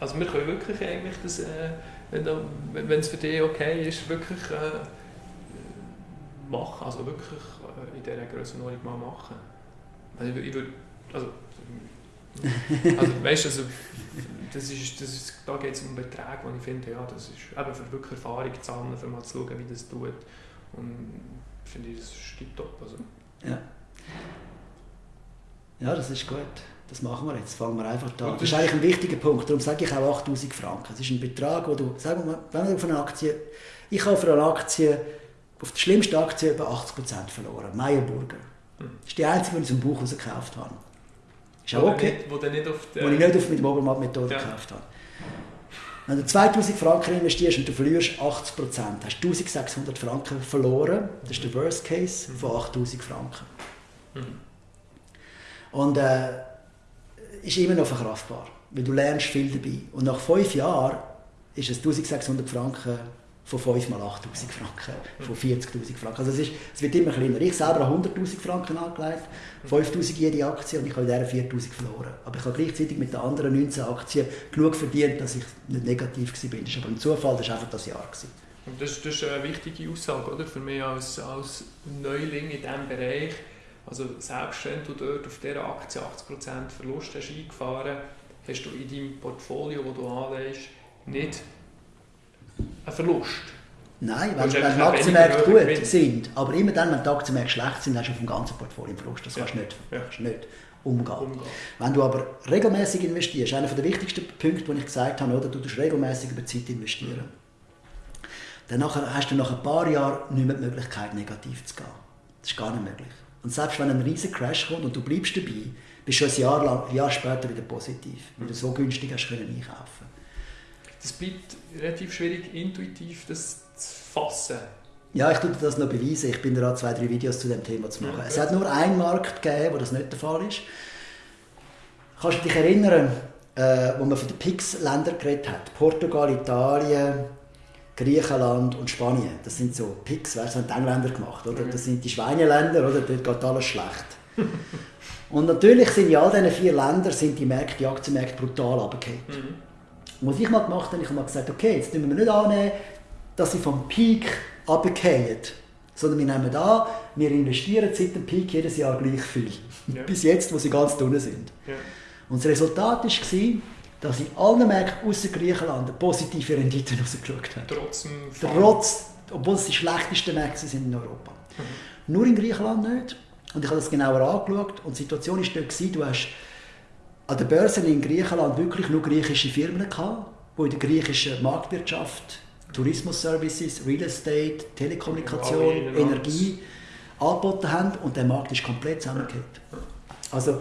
also wir können wirklich eigentlich das, äh, wenn es für dich okay ist, wirklich äh, machen, also wirklich äh, in dieser Grössenordnung mal machen. Also ich, ich würde, also, also weißt du, also, das ist, das ist, da geht es um Beträge, wo ich finde, ja, das ist eben für wirklich Erfahrung zu sammeln, für mal zu schauen, wie das tut. Und finde ich, das ist top. Also. Ja. Ja, das ist gut. Das machen wir jetzt. Fangen wir einfach da Das ist eigentlich ein wichtiger Punkt. Darum sage ich auch 8000 Franken. Das ist ein Betrag, wo du, sagen wir mal, wenn du auf eine Aktie, ich habe für eine Aktie, auf der schlimmsten Aktie über 80% verloren. Meyerburger. Das ist die einzige, die ich aus dem Buch gekauft habe. Ist auch okay. Nicht, wo, nicht auf wo ich nicht auf mit Obermatt-Methode ja. gekauft habe. Wenn du 2000 Franken investierst und du verlierst 80 Prozent, hast du 1600 Franken verloren. Das ist der Worst Case von 8000 Franken. Mhm. Und äh, ist immer noch verkraftbar, weil du lernst viel dabei. Und nach fünf Jahren ist es 1600 Franken von 5 mal 8000 Franken, von 40.000 Franken. Also es, ist, es wird immer kleiner. Ich selber habe 100.000 Franken angelegt, 5.000 jede Aktie und ich habe in dieser 4.000 verloren. Aber ich habe gleichzeitig mit den anderen 19 Aktien genug verdient, dass ich nicht negativ war. Das ist aber ein Zufall, das war einfach das Jahr. Das, das ist eine wichtige Aussage oder? für mich als, als Neuling in diesem Bereich. Also selbst wenn du dort auf dieser Aktie 80% Verlust hast eingefahren hast, du in deinem Portfolio, das du anlegst, nicht ein Verlust. Nein, weil, wenn die Aktienmärkte gut sind, aber immer dann, wenn die Aktienmärkte schlecht sind, hast du auf dem ganzen Portfolio einen Verlust. Das kannst du nicht, ja. nicht umgehen. umgehen. Wenn du aber regelmäßig investierst, einer der wichtigsten Punkte, den ich gesagt habe, oder, du musst regelmäßig über Zeit investieren. Dann hast du nach ein paar Jahren nicht mehr die Möglichkeit, negativ zu gehen. Das ist gar nicht möglich. Und selbst wenn ein riesiger Crash kommt und du bleibst dabei, bist du ein Jahr, lang, ein Jahr später wieder positiv, weil du so günstig hast können einkaufen es bleibt relativ schwierig, intuitiv das zu fassen. Ja, ich tue das noch beweisen. Ich bin daran, zwei, drei Videos zu dem Thema zu machen. Ja, es hat nur einen Markt gegeben, wo das nicht der Fall ist. Kannst du dich erinnern, äh, wo man von den PIX-Ländern geredet hat? Portugal, Italien, Griechenland und Spanien. Das sind so PIX, das haben die Engländer gemacht. Oder? Das sind die Schweineländer, oder? dort geht alles schlecht. und natürlich sind in all diesen vier Ländern sind die, Märkte, die Aktienmärkte brutal runtergefallen. Mhm. Was ich mal gemacht habe, ich habe mal gesagt, okay, jetzt nehmen wir nicht annehmen, dass sie vom Peak runterfallen, sondern wir nehmen an, wir investieren seit dem Peak jedes Jahr gleich viel. Ja. Bis jetzt, wo sie ganz unten sind. Ja. Und das Resultat war, dass in allen Märkten außer Griechenland positive Rendite rausgeschaut hat. Trotz, Trotz obwohl es die schlechtesten Märkte sind in Europa. Mhm. Nur in Griechenland nicht. Und ich habe das genauer angeschaut und die Situation war dort, du hast an der Börse in Griechenland wirklich nur griechische Firmen gehabt, die in der griechischen Marktwirtschaft, Tourismus-Services, Real Estate, Telekommunikation, Energie angeboten haben und der Markt ist komplett zusammengekippt. Also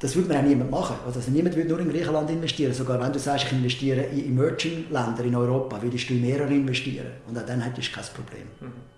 das würde man auch niemand machen. Also niemand würde nur in Griechenland investieren. Sogar wenn du sagst, ich investiere in Emerging-Länder in Europa, würdest du in mehrere investieren. Und auch dann hättest du kein Problem. Mhm.